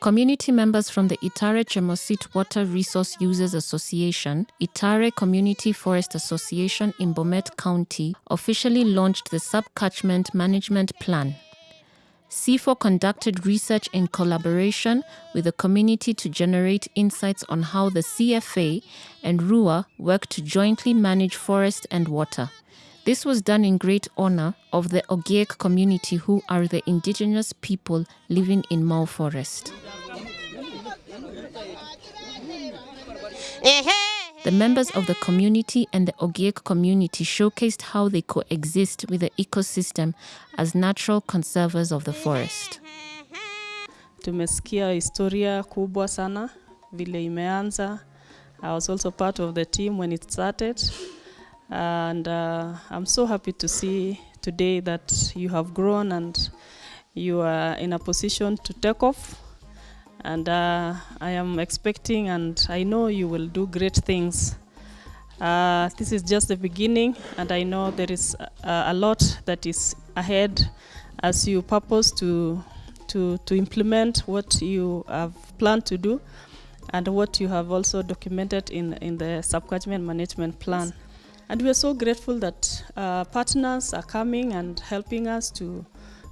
Community members from the Itare Chemosit Water Resource Users Association, Itare Community Forest Association in Bomet County officially launched the Subcatchment Management Plan. CIFOR conducted research in collaboration with the community to generate insights on how the CFA and RUA work to jointly manage forest and water. This was done in great honor of the Ogiek community who are the indigenous people living in Mau Forest. The members of the community and the Ogiek community showcased how they coexist with the ecosystem as natural conservers of the forest. Tumesikia historia kubwa sana vile imeanza. I was also part of the team when it started. And uh, I'm so happy to see today that you have grown and you are in a position to take off. And uh, I am expecting and I know you will do great things. Uh, this is just the beginning, and I know there is a, a lot that is ahead as you purpose to, to, to implement what you have planned to do and what you have also documented in, in the subcatchment management plan. And we are so grateful that uh, partners are coming and helping us to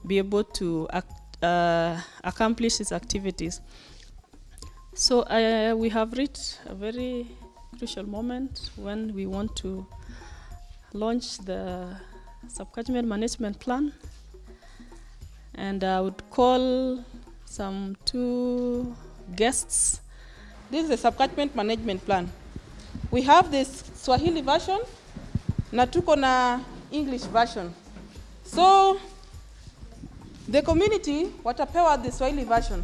be able to act, uh, accomplish its activities. So uh, we have reached a very crucial moment when we want to launch the subcatchment management plan. And I would call some two guests. This is the subcatchment management plan. We have this Swahili version na tuko na English version. So the community watapewa the Swahili version.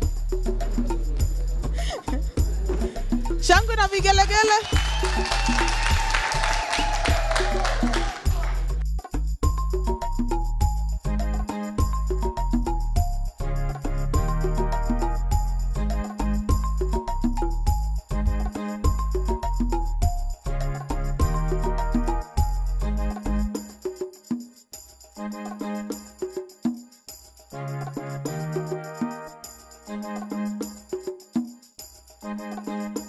Shangwe na vigelegele. Música